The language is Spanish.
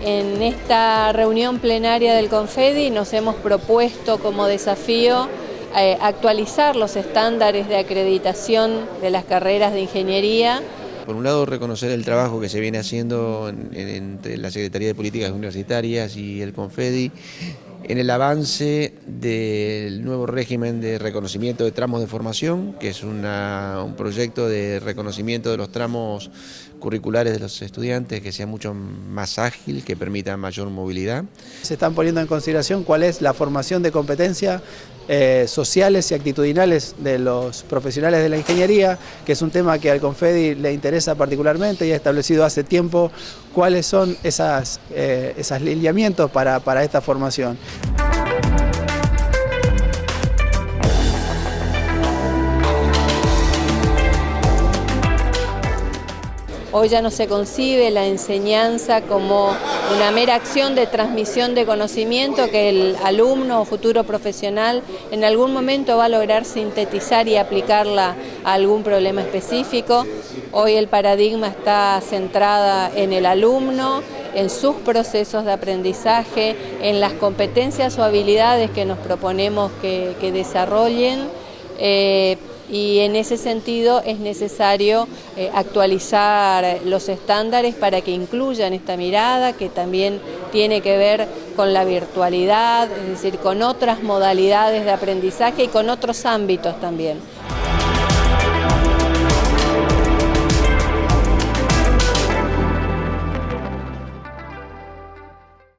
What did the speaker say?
esta reunión plenaria del Confedi nos hemos propuesto como desafío eh, actualizar los estándares de acreditación de las carreras de ingeniería. Por un lado, reconocer el trabajo que se viene haciendo entre la Secretaría de Políticas Universitarias y el Confedi en el avance del nuevo régimen de reconocimiento de tramos de formación, que es un proyecto de reconocimiento de los tramos curriculares de los estudiantes que sea mucho más ágil, que permita mayor movilidad. Se están poniendo en consideración cuál es la formación de competencias eh, sociales y actitudinales de los profesionales de la ingeniería, que es un tema que al Confedi le interesa particularmente y ha establecido hace tiempo cuáles son esas, eh, esos lineamientos para, para esta formación. Hoy ya no se concibe la enseñanza como una mera acción de transmisión de conocimiento que el alumno o futuro profesional en algún momento va a lograr sintetizar y aplicarla a algún problema específico. Hoy el paradigma está centrada en el alumno, en sus procesos de aprendizaje, en las competencias o habilidades que nos proponemos que, desarrollen. Eh, y en ese sentido es necesario eh, actualizar los estándares para que incluyan esta mirada que también tiene que ver con la virtualidad, es decir, con otras modalidades de aprendizaje y con otros ámbitos también.